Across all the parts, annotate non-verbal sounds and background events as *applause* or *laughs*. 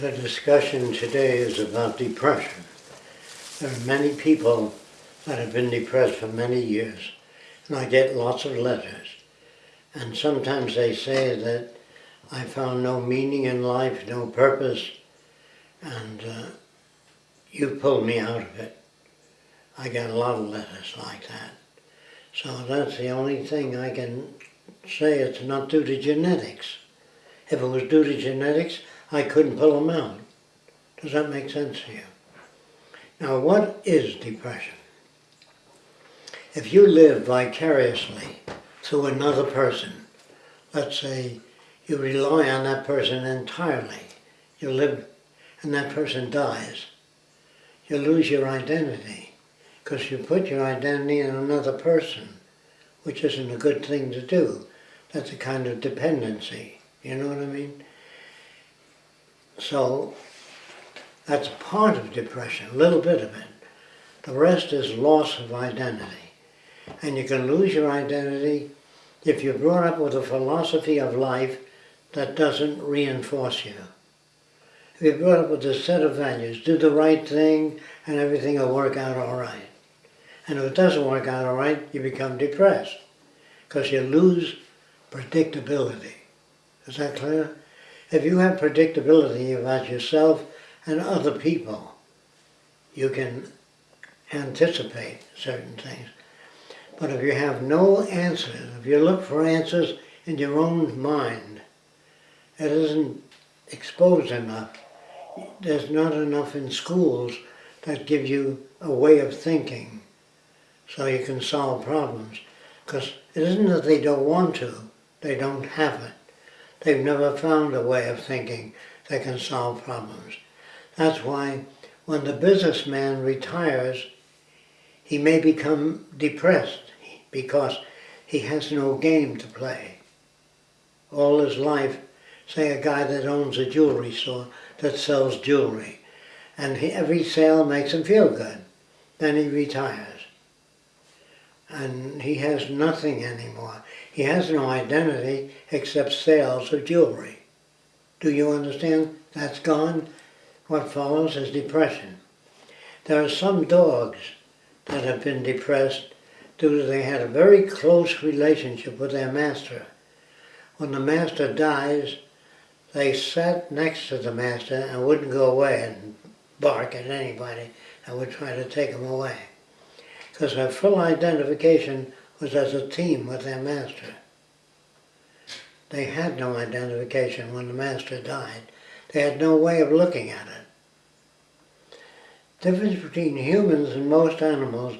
The discussion today is about depression. There are many people that have been depressed for many years, and I get lots of letters. And sometimes they say that I found no meaning in life, no purpose, and uh, you pulled me out of it. I get a lot of letters like that. So that's the only thing I can say. It's not due to genetics. If it was due to genetics, I couldn't pull them out. Does that make sense to you? Now, what is depression? If you live vicariously through another person, let's say you rely on that person entirely, you live and that person dies, you lose your identity because you put your identity in another person, which isn't a good thing to do. That's a kind of dependency. You know what I mean? So that's part of depression, a little bit of it. The rest is loss of identity. And you can lose your identity if you're brought up with a philosophy of life that doesn't reinforce you. If you're brought up with a set of values, do the right thing and everything will work out all right. And if it doesn't work out all right, you become depressed because you lose predictability. Is that clear? If you have predictability about yourself and other people, you can anticipate certain things. But if you have no answers, if you look for answers in your own mind, it isn't exposed enough. There's not enough in schools that give you a way of thinking so you can solve problems. Because it isn't that they don't want to, they don't have it. They've never found a way of thinking that can solve problems. That's why when the businessman retires, he may become depressed because he has no game to play. All his life, say a guy that owns a jewelry store that sells jewelry, and he, every sale makes him feel good. Then he retires. And he has nothing anymore. He has no identity except sales of jewelry. Do you understand? That's gone. What follows is depression. There are some dogs that have been depressed due to they had a very close relationship with their master. When the master dies, they sat next to the master and wouldn't go away and bark at anybody that would try to take them away. Because their full identification was as a team with their master. They had no identification when the master died. They had no way of looking at it. Difference between humans and most animals,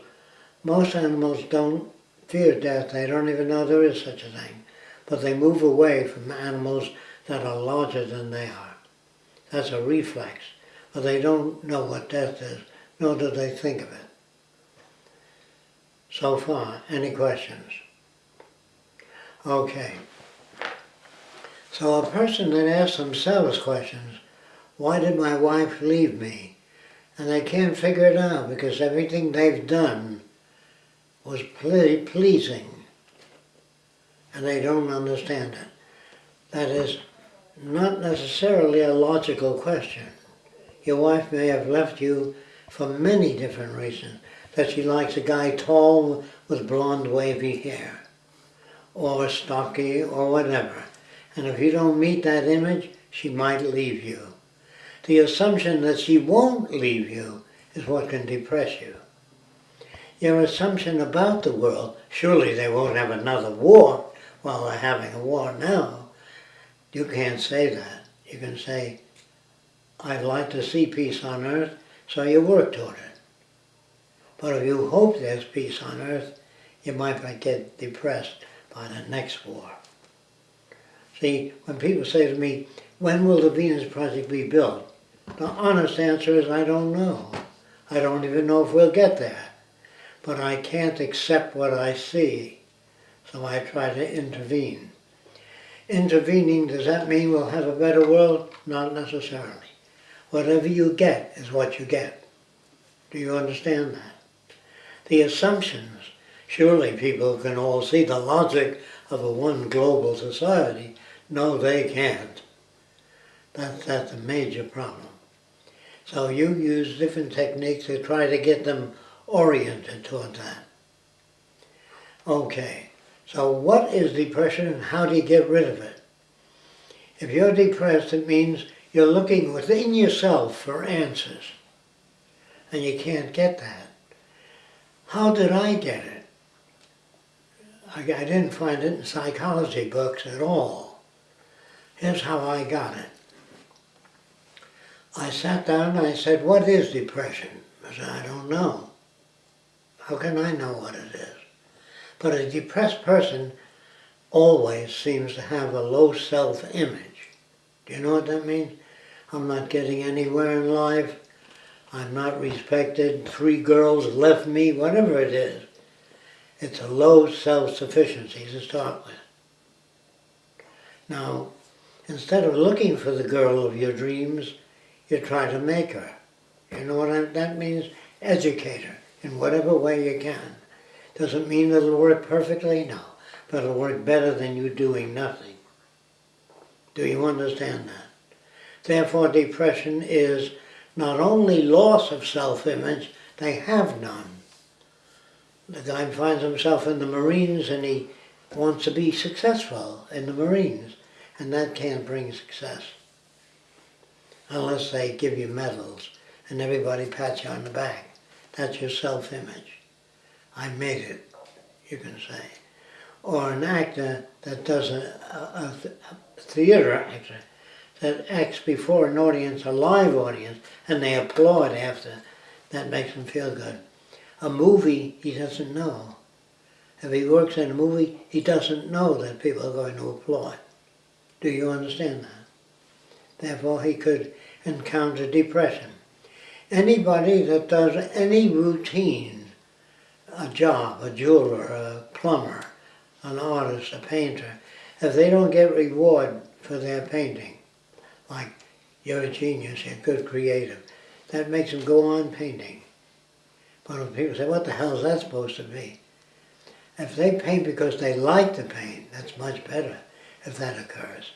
most animals don't fear death. They don't even know there is such a thing. But they move away from animals that are larger than they are. That's a reflex. But they don't know what death is, nor do they think of it. So far, any questions? Okay. So a person that asks themselves questions, why did my wife leave me? And they can't figure it out because everything they've done was ple pleasing. And they don't understand it. That is not necessarily a logical question. Your wife may have left you for many different reasons that she likes a guy tall with blonde wavy hair or stocky or whatever. And if you don't meet that image, she might leave you. The assumption that she won't leave you is what can depress you. Your assumption about the world, surely they won't have another war while they're having a war now. You can't say that. You can say, I'd like to see peace on earth, so you work toward it. But if you hope there's peace on earth, you might get depressed by the next war. See, when people say to me, when will the Venus Project be built? The honest answer is I don't know. I don't even know if we'll get there. But I can't accept what I see, so I try to intervene. Intervening, does that mean we'll have a better world? Not necessarily. Whatever you get is what you get. Do you understand that? The assumptions. Surely people can all see the logic of a one global society. No, they can't. That, that's a major problem. So you use different techniques to try to get them oriented toward that. Okay, so what is depression and how do you get rid of it? If you're depressed, it means you're looking within yourself for answers. And you can't get that. How did I get it? I, I didn't find it in psychology books at all. Here's how I got it. I sat down and I said, what is depression? I said, I don't know. How can I know what it is? But a depressed person always seems to have a low self-image. Do you know what that means? I'm not getting anywhere in life. I'm not respected. Three girls left me, whatever it is. It's a low self-sufficiency to start with. Now, instead of looking for the girl of your dreams, you try to make her. You know what I, that means? Educate her in whatever way you can. Doesn't mean it'll work perfectly, no. But it'll work better than you doing nothing. Do you understand that? Therefore, depression is not only loss of self-image, they have none. The guy finds himself in the Marines and he wants to be successful in the Marines, and that can't bring success. Unless they give you medals and everybody pats you on the back. That's your self-image. I made it, you can say. Or an actor that does a, a, a theater actor that acts before an audience, a live audience, and they applaud after. That makes them feel good. A movie, he doesn't know. If he works in a movie, he doesn't know that people are going to applaud. Do you understand that? Therefore, he could encounter depression. Anybody that does any routine, a job, a jeweler, a plumber, an artist, a painter, if they don't get reward for their painting, like you're a genius, you're a good creative, that makes them go on painting. But when people say, what the hell is that supposed to be? If they paint because they like to paint, that's much better if that occurs.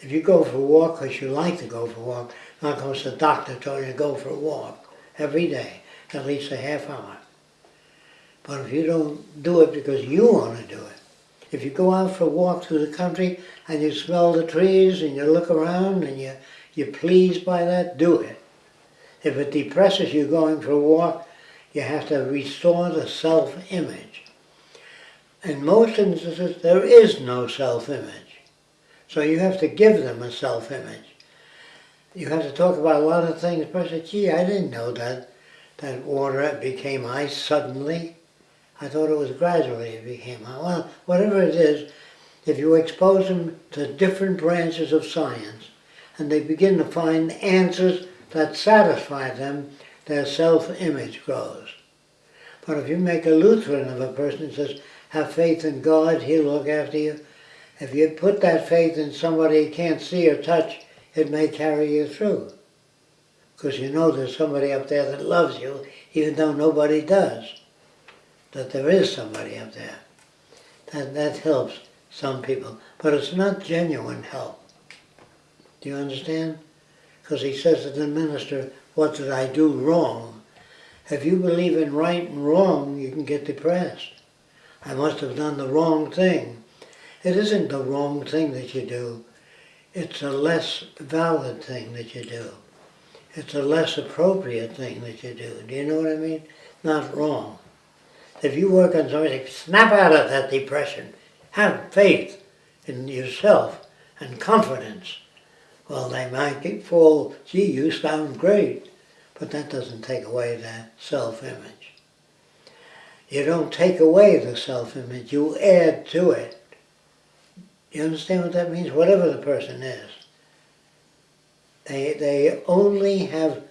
If you go for a walk because you like to go for a walk, not because the doctor told you to go for a walk every day, at least a half hour. But if you don't do it because you want to do it, if you go out for a walk through the country and you smell the trees and you look around and you, you're pleased by that, do it. If it depresses you going for a walk, you have to restore the self-image. In most instances, there is no self-image. So you have to give them a self-image. You have to talk about a lot of things. The person, gee, I didn't know that that water became ice suddenly. I thought it was gradually it became ice. Well, whatever it is, if you expose them to different branches of science and they begin to find answers that satisfy them, their self-image grows. But if you make a Lutheran of a person and says, have faith in God, He'll look after you, if you put that faith in somebody you can't see or touch, it may carry you through. Because you know there's somebody up there that loves you, even though nobody does. That there is somebody up there. That, that helps some people. But it's not genuine help. Do you understand? Because he says to the minister, what did I do wrong? If you believe in right and wrong, you can get depressed. I must have done the wrong thing. It isn't the wrong thing that you do. It's a less valid thing that you do. It's a less appropriate thing that you do. Do you know what I mean? Not wrong. If you work on something, snap out of that depression. Have faith in yourself and confidence. Well, they might fall, gee, you sound great, but that doesn't take away the self-image. You don't take away the self-image, you add to it. You understand what that means? Whatever the person is. They, they only have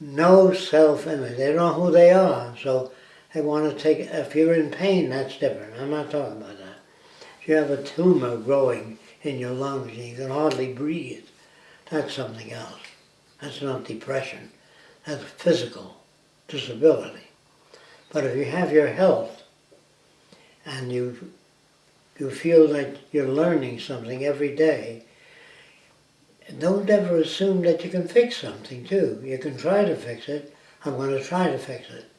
no self-image. They don't know who they are. So they want to take, if you're in pain, that's different. I'm not talking about that. If you have a tumor growing in your lungs and you can hardly breathe, that's something else. That's not depression. That's physical disability. But if you have your health and you you feel that you're learning something every day, don't ever assume that you can fix something too. You can try to fix it. I'm going to try to fix it.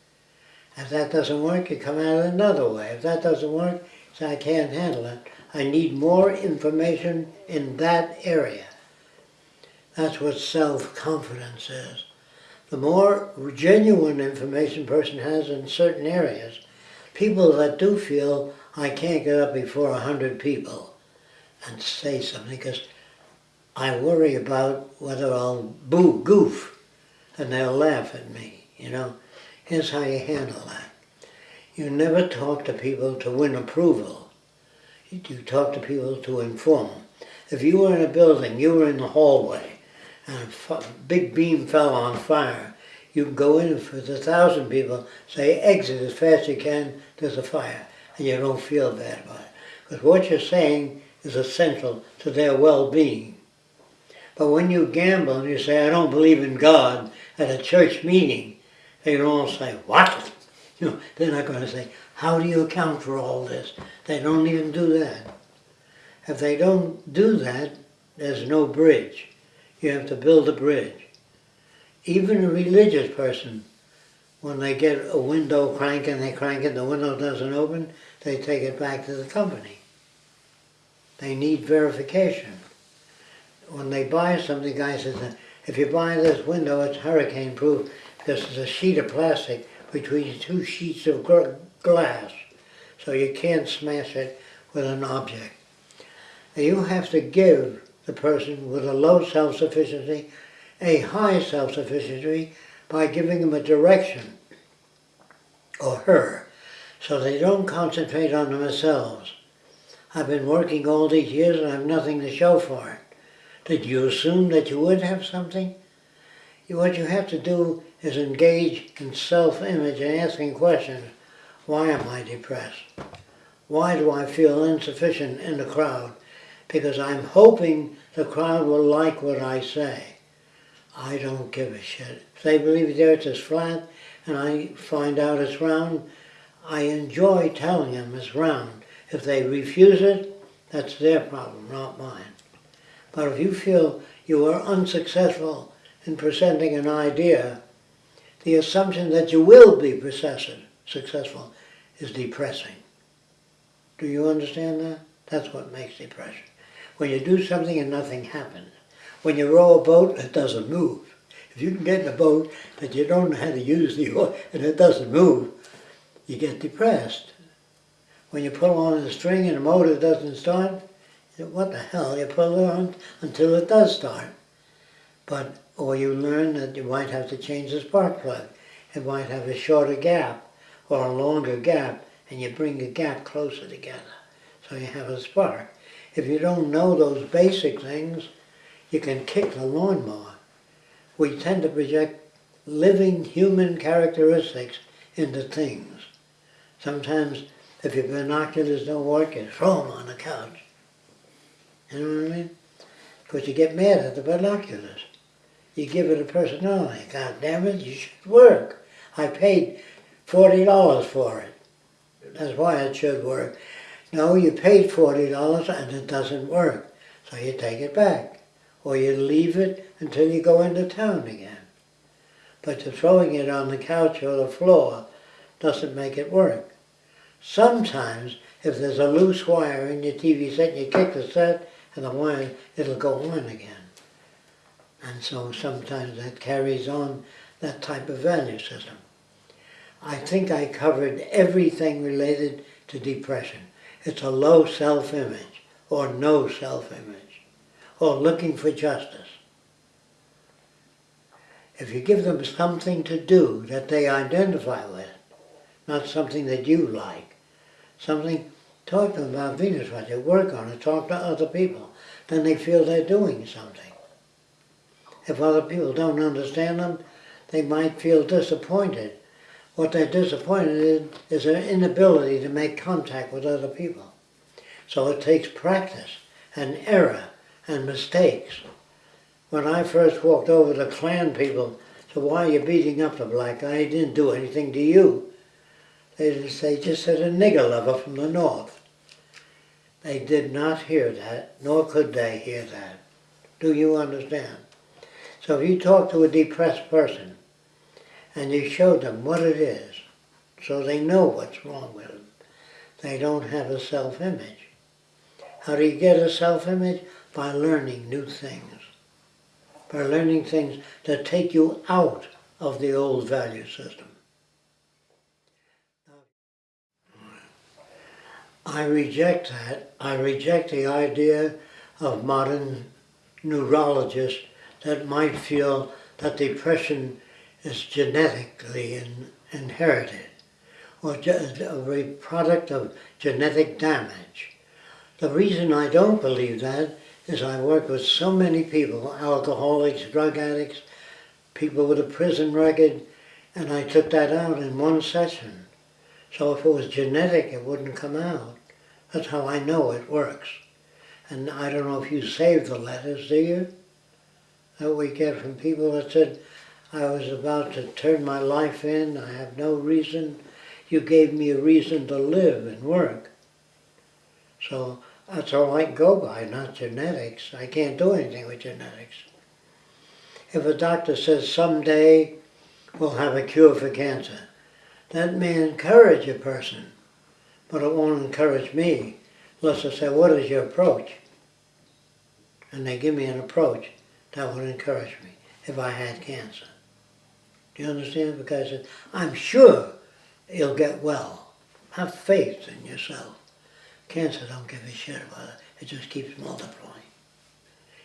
If that doesn't work, you come it another way. If that doesn't work, say I can't handle it. I need more information in that area. That's what self-confidence is. The more genuine information a person has in certain areas, people that do feel I can't get up before a hundred people and say something because I worry about whether I'll boo goof and they'll laugh at me, you know. Here's how you handle that. You never talk to people to win approval. You talk to people to inform. If you were in a building, you were in the hallway, and a big beam fell on fire, you can go in for the thousand people, say exit as fast as you can, there's a fire, and you don't feel bad about it. Because what you're saying is essential to their well-being. But when you gamble and you say, I don't believe in God at a church meeting, they can all say, what? *laughs* You know, they're not going to say, how do you account for all this? They don't even do that. If they don't do that, there's no bridge. You have to build a bridge. Even a religious person, when they get a window crank and they crank it, the window doesn't open, they take it back to the company. They need verification. When they buy something, the guy says, if you buy this window, it's hurricane proof because is a sheet of plastic between two sheets of glass. So you can't smash it with an object. you have to give the person with a low self-sufficiency a high self-sufficiency by giving them a direction, or her, so they don't concentrate on themselves. I've been working all these years and I have nothing to show for it. Did you assume that you would have something? What you have to do is engage in self-image and asking questions. Why am I depressed? Why do I feel insufficient in the crowd? Because I'm hoping the crowd will like what I say. I don't give a shit. If they believe the earth is flat and I find out it's round, I enjoy telling them it's round. If they refuse it, that's their problem, not mine. But if you feel you are unsuccessful in presenting an idea, the assumption that you will be successful is depressing. Do you understand that? That's what makes depression. When you do something and nothing happens. When you row a boat, it doesn't move. If you can get in a boat but you don't know how to use the oar and it doesn't move, you get depressed. When you pull on a string and the motor doesn't start, what the hell, you pull it on until it does start. But, or you learn that you might have to change the spark plug. It might have a shorter gap or a longer gap and you bring the gap closer together. So you have a spark. If you don't know those basic things, you can kick the lawnmower. We tend to project living human characteristics into things. Sometimes if your binoculars don't work, you throw them on the couch. You know what I mean? Because you get mad at the binoculars. You give it a personality. God damn it, you should work. I paid $40 for it. That's why it should work. No, you paid $40 and it doesn't work. So you take it back. Or you leave it until you go into town again. But throwing it on the couch or the floor doesn't make it work. Sometimes, if there's a loose wire in your TV set, and you kick the set and the wire, it'll go on again. And so sometimes that carries on that type of value system. I think I covered everything related to depression. It's a low self-image or no self-image or looking for justice. If you give them something to do that they identify with, not something that you like, something, talk to them about Venus Project, work on it, talk to other people, then they feel they're doing something. If other people don't understand them, they might feel disappointed what they're disappointed in is their inability to make contact with other people. So it takes practice and error and mistakes. When I first walked over to Klan people, so why are you beating up the black guy? He didn't do anything to you. They just, they just said a nigger lover from the north. They did not hear that, nor could they hear that. Do you understand? So if you talk to a depressed person and you show them what it is, so they know what's wrong with them, they don't have a self-image. How do you get a self-image? By learning new things. By learning things that take you out of the old value system. I reject that. I reject the idea of modern neurologists that might feel that depression is genetically in, inherited or a product of genetic damage. The reason I don't believe that is I work with so many people, alcoholics, drug addicts, people with a prison record, and I took that out in one session. So if it was genetic, it wouldn't come out. That's how I know it works. And I don't know if you save the letters, do you? That we get from people that said, I was about to turn my life in, I have no reason. You gave me a reason to live and work. So that's all I go by, not genetics. I can't do anything with genetics. If a doctor says someday we'll have a cure for cancer, that may encourage a person but it won't encourage me unless I say, what is your approach? And they give me an approach that would encourage me if I had cancer. Do you understand? Because I'm sure you'll get well. Have faith in yourself. Cancer don't give a shit about it. It just keeps multiplying.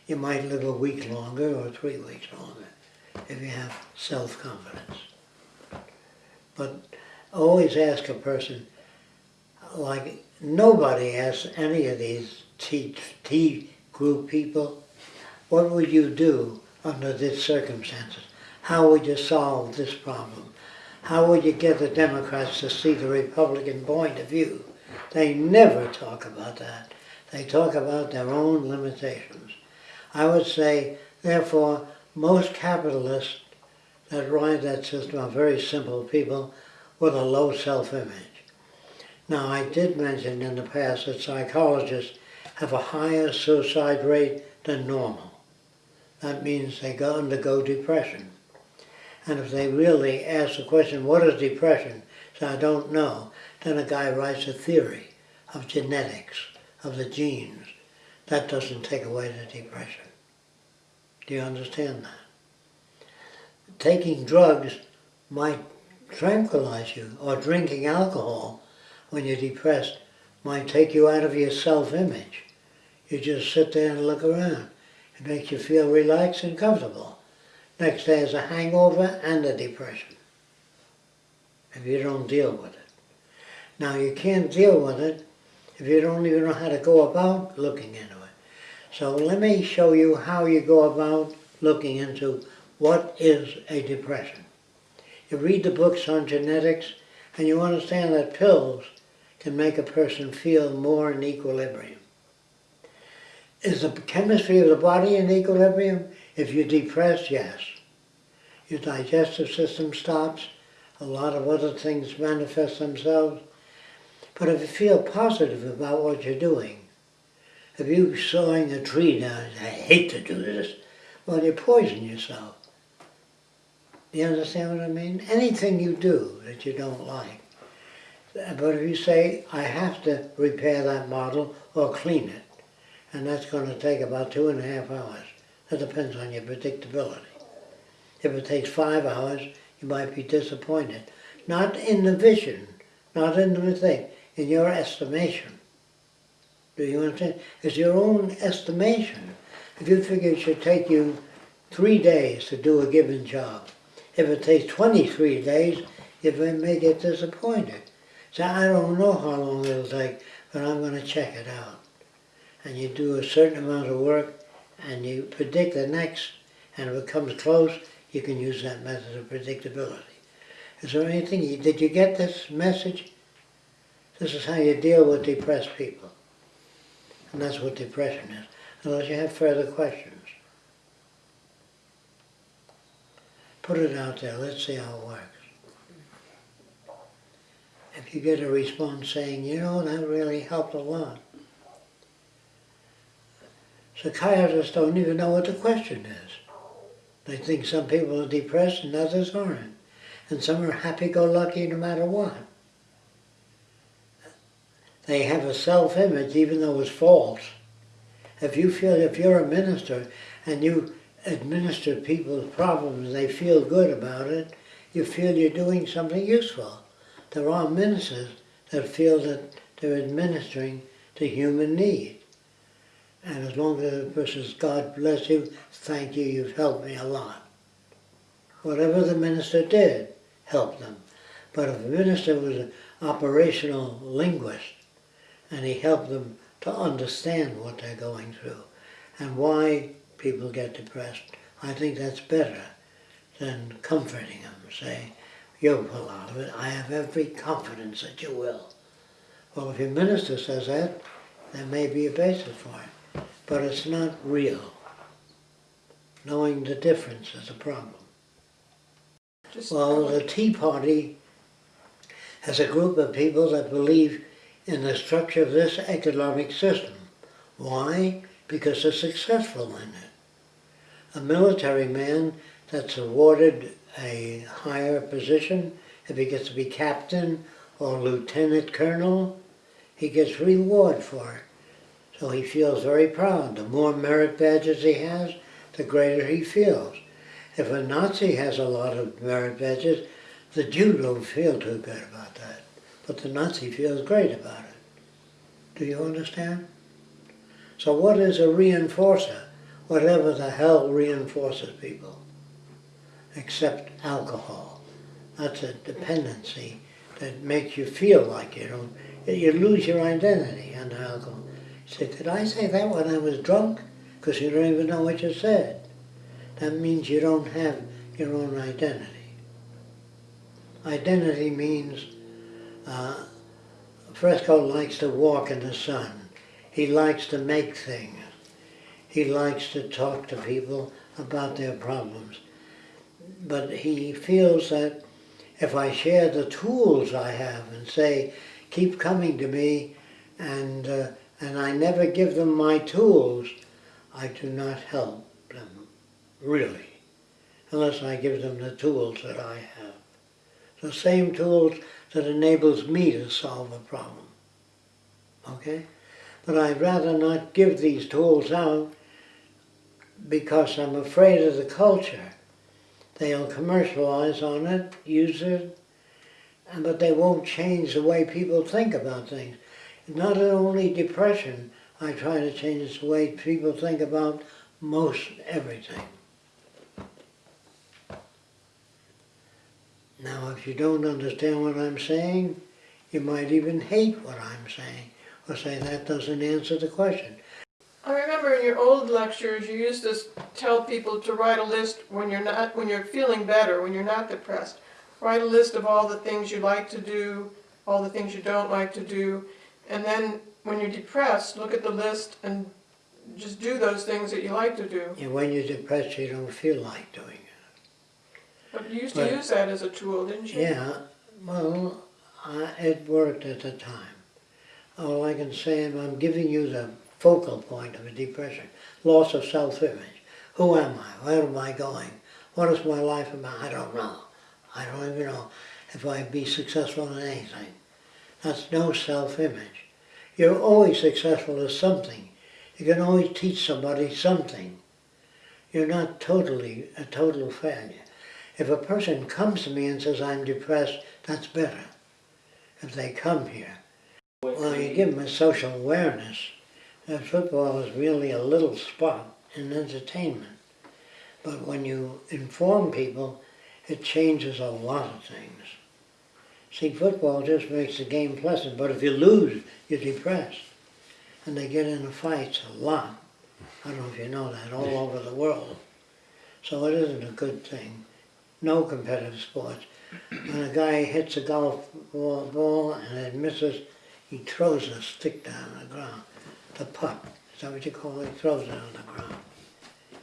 You might live a week longer or three weeks longer if you have self-confidence. But always ask a person, like nobody asks any of these T, T group people, what would you do under these circumstances? How would you solve this problem? How would you get the Democrats to see the Republican point of view? They never talk about that. They talk about their own limitations. I would say, therefore, most capitalists that ride that system are very simple people with a low self-image. Now, I did mention in the past that psychologists have a higher suicide rate than normal. That means they go undergo depression. And if they really ask the question, what is depression? So I don't know. Then a guy writes a theory of genetics, of the genes. That doesn't take away the depression. Do you understand that? Taking drugs might tranquilize you, or drinking alcohol when you're depressed might take you out of your self-image. You just sit there and look around. It makes you feel relaxed and comfortable. Next day is a hangover and a depression if you don't deal with it. Now you can't deal with it if you don't even know how to go about looking into it. So let me show you how you go about looking into what is a depression. You read the books on genetics and you understand that pills can make a person feel more in equilibrium. Is the chemistry of the body in equilibrium? If you're depressed, yes. Your digestive system stops, a lot of other things manifest themselves. But if you feel positive about what you're doing, if you're sawing a tree down, I hate to do this, well, you poison yourself. You understand what I mean? Anything you do that you don't like, but if you say, I have to repair that model or clean it, and that's going to take about two and a half hours. That depends on your predictability. If it takes five hours, you might be disappointed. Not in the vision, not in the thing, in your estimation. Do you understand? It's your own estimation. If you figure it should take you three days to do a given job, if it takes 23 days, you may get disappointed. So I don't know how long it'll take, but I'm going to check it out. And you do a certain amount of work and you predict the next, and if it comes close, you can use that method of predictability. Is there anything, did you get this message? This is how you deal with depressed people. And that's what depression is, unless you have further questions. Put it out there, let's see how it works if you get a response saying, you know, that really helped a lot. Psychiatrists don't even know what the question is. They think some people are depressed and others aren't. And some are happy-go-lucky no matter what. They have a self-image even though it's false. If you feel, if you're a minister and you administer people's problems and they feel good about it, you feel you're doing something useful. There are ministers that feel that they're administering to human need. And as long as the person says, God bless you, thank you, you've helped me a lot. Whatever the minister did helped them. But if the minister was an operational linguist and he helped them to understand what they're going through and why people get depressed, I think that's better than comforting them, saying, you'll pull out of it, I have every confidence that you will. Well, if your minister says that, there may be a basis for it, but it's not real. Knowing the difference is a problem. Just Well, the Tea Party has a group of people that believe in the structure of this economic system. Why? Because they're successful in it. A military man that's awarded a higher position, if he gets to be captain or lieutenant colonel, he gets reward for it. So he feels very proud. The more merit badges he has, the greater he feels. If a Nazi has a lot of merit badges, the Jew don't feel too good about that. But the Nazi feels great about it. Do you understand? So what is a reinforcer? Whatever the hell reinforces people. Except alcohol. That's a dependency that makes you feel like you don't, you lose your identity under alcohol. Say, did I say that when I was drunk? Because you don't even know what you said. That means you don't have your own identity. Identity means uh, Fresco likes to walk in the sun. He likes to make things. He likes to talk to people about their problems. But he feels that if I share the tools I have and say, keep coming to me, and, uh, and I never give them my tools, I do not help them, really, unless I give them the tools that I have. The same tools that enables me to solve a problem. Okay? But I'd rather not give these tools out because I'm afraid of the culture. They'll commercialize on it, use it, but they won't change the way people think about things. Not only depression, I try to change the way people think about most everything. Now, if you don't understand what I'm saying, you might even hate what I'm saying, or say that doesn't answer the question. I remember in your old lectures, you used to tell people to write a list when you're not, when you're feeling better, when you're not depressed. Write a list of all the things you like to do, all the things you don't like to do, and then when you're depressed, look at the list and just do those things that you like to do. And when you're depressed, you don't feel like doing it. But you used to use that as a tool, didn't you? Yeah, well, I, it worked at the time. All I can say is I'm giving you the focal point of a depression. Loss of self-image. Who am I? Where am I going? What is my life about? I don't know. I don't even know if I'd be successful in anything. That's no self-image. You're always successful at something. You can always teach somebody something. You're not totally a total failure. If a person comes to me and says, I'm depressed, that's better. If they come here. Well, you give them a social awareness. that football is really a little spot in entertainment. But when you inform people, it changes a lot of things. See, football just makes the game pleasant, but if you lose, you're depressed. And they get into fights a lot. I don't know if you know that, all over the world. So it isn't a good thing. No competitive sports. When a guy hits a golf ball, ball and it misses, he throws a stick down on the ground. The puck, is that what you call it? He throws it on the ground.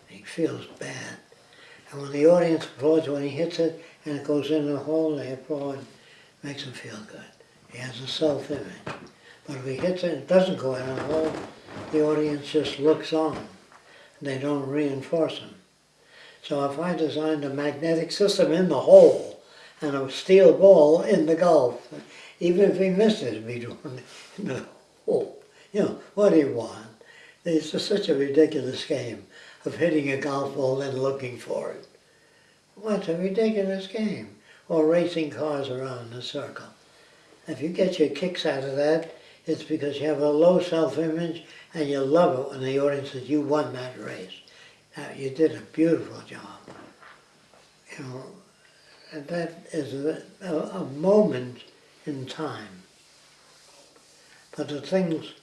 He feels bad. And when the audience applauds when he hits it and it goes in the hole, they applaud, makes him feel good. He has a self-image. But if he hits it and it doesn't go in the hole, the audience just looks on. And they don't reinforce him. So if I designed a magnetic system in the hole and a steel ball in the golf, even if he missed it, it'd be it in the hole. You know, what do you want? It's just such a ridiculous game of hitting a golf ball and looking for it. What a ridiculous game. Or racing cars around in a circle. If you get your kicks out of that, it's because you have a low self-image and you love it when the audience says you won that race. Uh, you did a beautiful job. You know, and that is a, a, a moment in time. But the things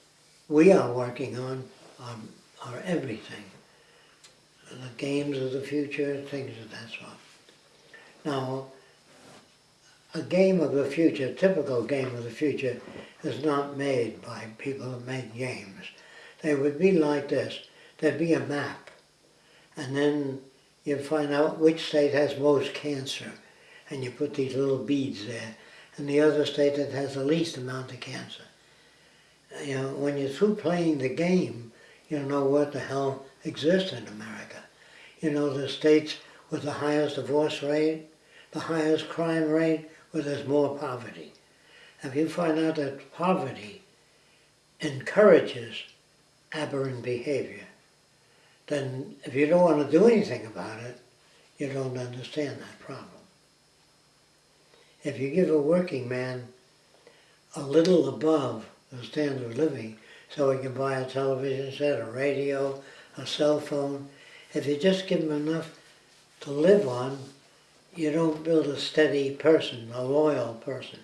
we are working on are, are everything. The games of the future, things of that sort. Now, a game of the future, typical game of the future, is not made by people who make games. They would be like this. There'd be a map, and then you find out which state has most cancer, and you put these little beads there, and the other state that has the least amount of cancer. You know, when you're through playing the game, you know what the hell exists in America. You know the states with the highest divorce rate, the highest crime rate, where there's more poverty. If you find out that poverty encourages aberrant behavior, then if you don't want to do anything about it, you don't understand that problem. If you give a working man a little above the standard of living, so he can buy a television set, a radio, a cell phone, if you just give him enough to live on, you don't build a steady person, a loyal person.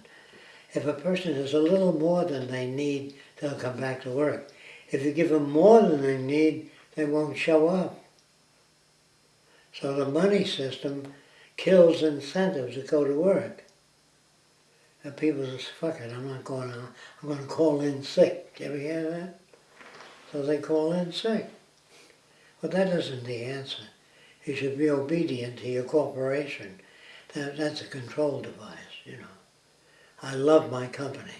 If a person has a little more than they need, they'll come back to work. If you give them more than they need, they won't show up. So the money system kills incentives to go to work. And people say, fuck it, I'm not going to, I'm going to call in sick. You ever hear that? So they call in sick. But that isn't the answer. You should be obedient to your corporation. That, that's a control device, you know. I love my company.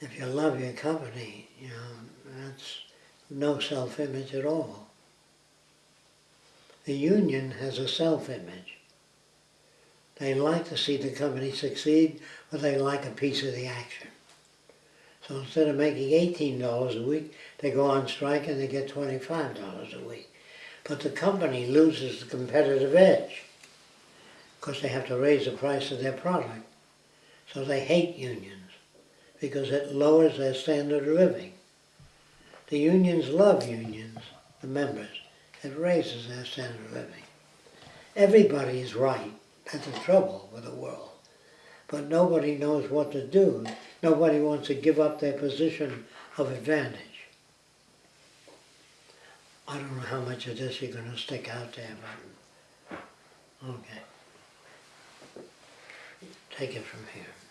If you love your company, you know, that's no self-image at all. The union has a self-image. They like to see the company succeed, but they like a piece of the action. So instead of making $18 a week, they go on strike and they get $25 a week. But the company loses the competitive edge because they have to raise the price of their product. So they hate unions because it lowers their standard of living. The unions love unions, the members. It raises their standard of living. Everybody is right. That's the trouble with the world. But nobody knows what to do. Nobody wants to give up their position of advantage. I don't know how much of this you're going to stick out there, but okay. Take it from here.